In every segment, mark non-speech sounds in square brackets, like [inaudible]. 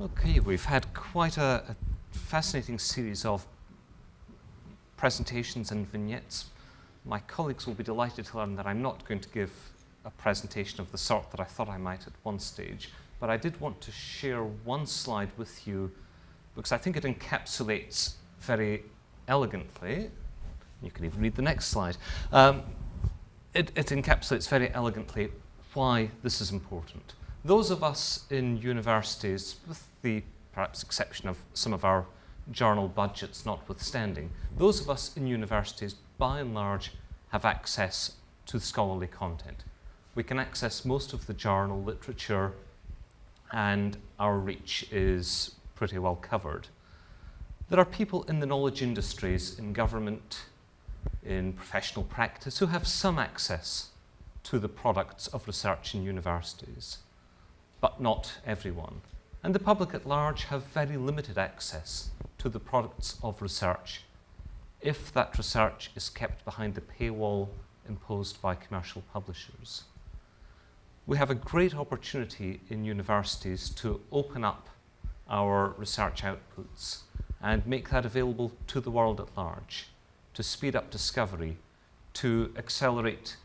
Okay, we've had quite a, a, fascinating series of presentations and vignettes. My colleagues will be delighted to learn that I'm not going to give a presentation of the sort that I thought I might at one stage, but I did want to share one slide with you because I think it encapsulates very elegantly, you can even read the next slide, um, it, it encapsulates very elegantly why this is important. Those of us in universities, with the perhaps exception of some of our journal budgets notwithstanding, those of us in universities, by and large, have access to scholarly content. We can access most of the journal literature and our reach is pretty well covered. There are people in the knowledge industries, in government, in professional practice, who have some access to the products of research in universities, but not everyone. And the public at large have very limited access to the products of research if that research is kept behind the paywall imposed by commercial publishers. We have a great opportunity in universities to open up our research outputs and make that available to the world at large, to speed up discovery, to accelerate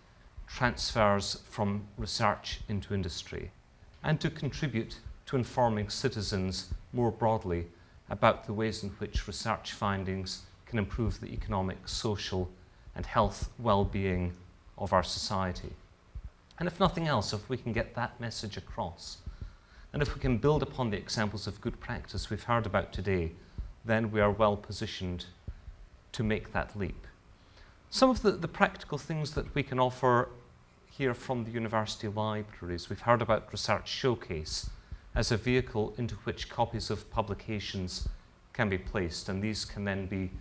transfers from research into industry, and to contribute to informing citizens more broadly about the ways in which research findings can improve the economic, social, and health well-being of our society. And if nothing else, if we can get that message across, and if we can build upon the examples of good practice we've heard about today, then we are well positioned to make that leap. Some of the, the practical things that we can offer here from the university libraries, we've heard about Research Showcase as a vehicle into which copies of publications can be placed, and these can then be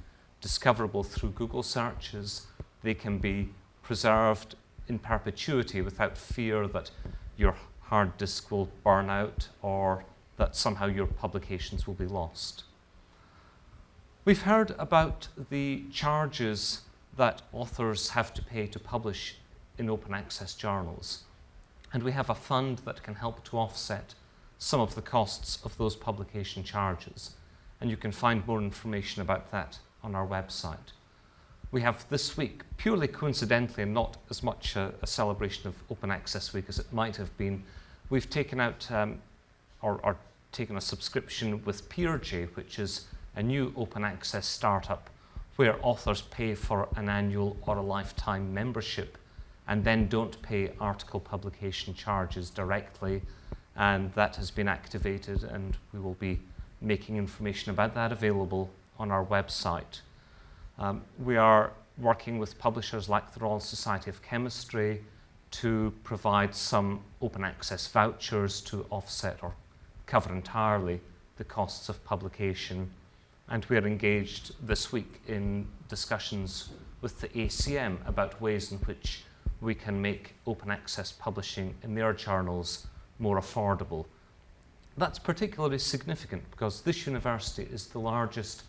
discoverable through Google searches. They can be preserved in perpetuity without fear that your hard disk will burn out or that somehow your publications will be lost. We've heard about the charges that authors have to pay to publish in open access journals. And we have a fund that can help to offset some of the costs of those publication charges. And you can find more information about that on our website. We have this week, purely coincidentally and not as much a, a celebration of Open Access Week as it might have been, we've taken out um, or, or taken a subscription with PeerJ, which is a new open access startup where authors pay for an annual or a lifetime membership and then don't pay article publication charges directly. And that has been activated and we will be making information about that available on our website. Um, we are working with publishers like the Royal Society of Chemistry to provide some open access vouchers to offset or cover entirely the costs of publication and we are engaged this week in discussions with the ACM about ways in which we can make open access publishing in their journals more affordable. That's particularly significant because this university is the largest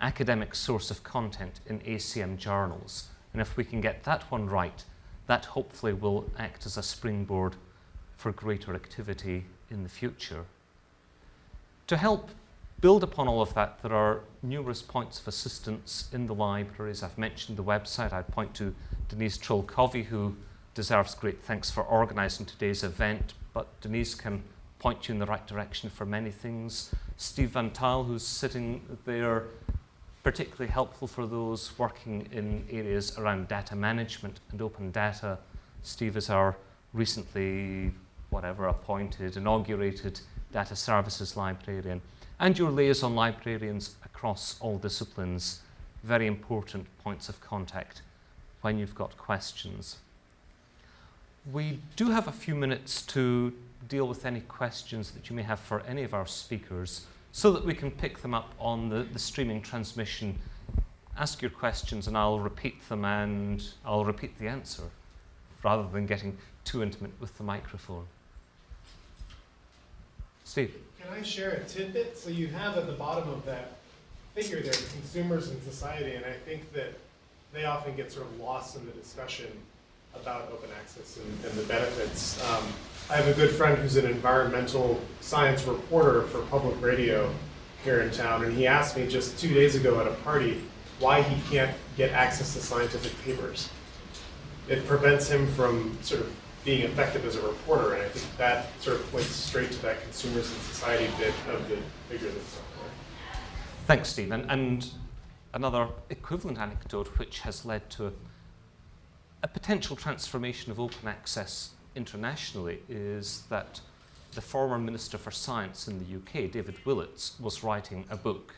academic source of content in ACM journals. And if we can get that one right, that hopefully will act as a springboard for greater activity in the future. To help build upon all of that, there are numerous points of assistance in the libraries. I've mentioned the website. I'd point to Denise Troll-Covey, who deserves great thanks for organising today's event, but Denise can point you in the right direction for many things. Steve Van Tuyl, who's sitting there, particularly helpful for those working in areas around data management and open data. Steve is our recently, whatever, appointed, inaugurated data services librarian and your liaison librarians across all disciplines, very important points of contact when you've got questions. We do have a few minutes to deal with any questions that you may have for any of our speakers so that we can pick them up on the, the streaming transmission. Ask your questions and I'll repeat them and I'll repeat the answer rather than getting too intimate with the microphone. Steve. Can I share a tidbit? So you have at the bottom of that figure there, consumers and society, and I think that they often get sort of lost in the discussion about open access and, and the benefits. Um, I have a good friend who's an environmental science reporter for public radio here in town, and he asked me just two days ago at a party why he can't get access to scientific papers. It prevents him from sort of being effective as a reporter, and I think that sort of points straight to that consumers and society bit of the figure that's up there. Thanks, Steve. And, and another equivalent anecdote which has led to a, potential transformation of open access internationally is that the former Minister for Science in the UK, David Willetts, was writing a book,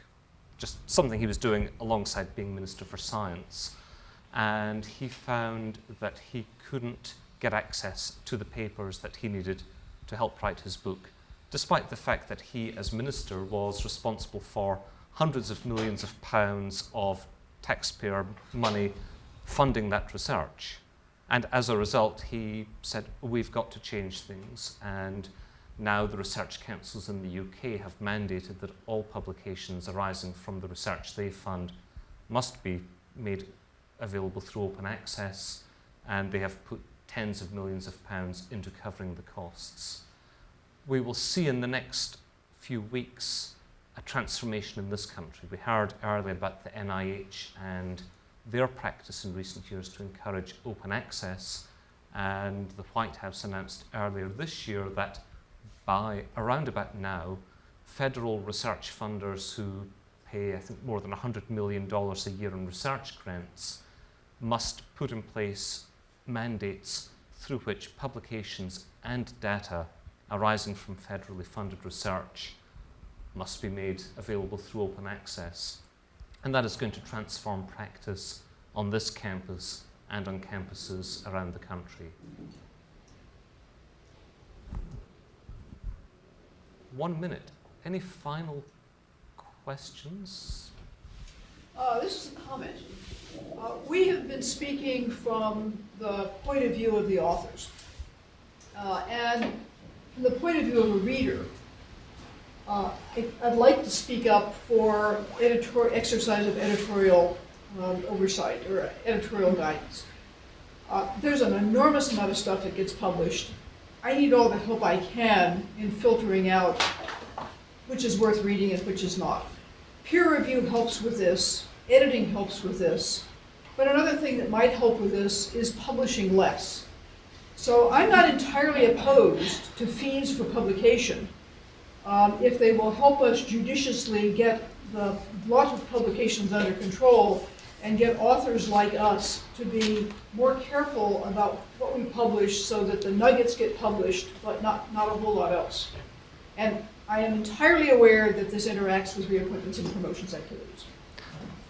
just something he was doing alongside being Minister for Science. And he found that he couldn't get access to the papers that he needed to help write his book, despite the fact that he, as Minister, was responsible for hundreds of millions of pounds of taxpayer money funding that research. And as a result, he said, we've got to change things. And now the research councils in the UK have mandated that all publications arising from the research they fund must be made available through open access. And they have put tens of millions of pounds into covering the costs. We will see in the next few weeks a transformation in this country. We heard earlier about the NIH and their practice in recent years to encourage open access. And the White House announced earlier this year that by around about now, federal research funders who pay, I think, more than $100 million a year in research grants must put in place mandates through which publications and data arising from federally funded research must be made available through open access. And that is going to transform practice on this campus and on campuses around the country. One minute. Any final questions? Uh, this is a comment. Uh, we have been speaking from the point of view of the authors. Uh, and from the point of view of a reader, uh, I'd like to speak up for editor exercise of editorial um, oversight or editorial guidance. Uh, there's an enormous amount of stuff that gets published. I need all the help I can in filtering out which is worth reading and which is not. Peer review helps with this, editing helps with this, but another thing that might help with this is publishing less. So I'm not entirely opposed to fees for publication, um, if they will help us judiciously get the lot of publications under control and get authors like us to be more careful about what we publish so that the nuggets get published, but not, not a whole lot else. And I am entirely aware that this interacts with reappointments and promotions activities.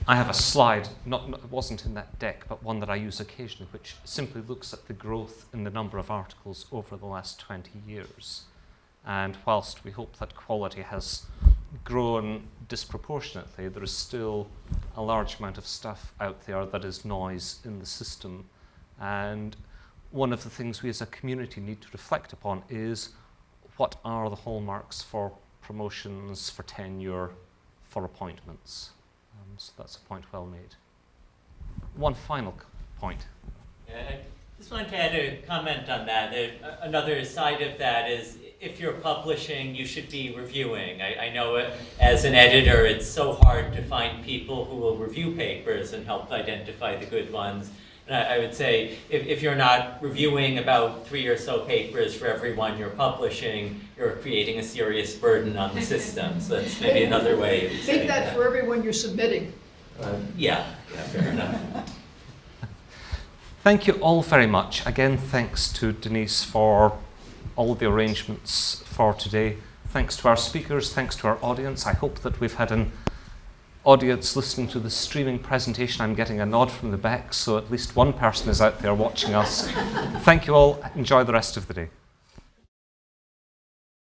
I have a slide, not, not, wasn't in that deck, but one that I use occasionally, which simply looks at the growth in the number of articles over the last 20 years. And whilst we hope that quality has grown disproportionately, there is still a large amount of stuff out there that is noise in the system. And one of the things we as a community need to reflect upon is what are the hallmarks for promotions, for tenure, for appointments. Um, so that's a point well made. One final point. I just wanted to add a comment on that. Another side of that is if you're publishing, you should be reviewing. I, I know it, as an editor, it's so hard to find people who will review papers and help identify the good ones. And I, I would say if, if you're not reviewing about three or so papers for every one you're publishing, you're creating a serious burden on the system. So that's maybe [laughs] another way of saying that. that for everyone you're submitting. Uh, yeah, yeah, fair enough. Thank you all very much. Again, thanks to Denise for all the arrangements for today. Thanks to our speakers, thanks to our audience. I hope that we've had an audience listening to the streaming presentation. I'm getting a nod from the back, so at least one person is out there watching us. Thank you all. Enjoy the rest of the day.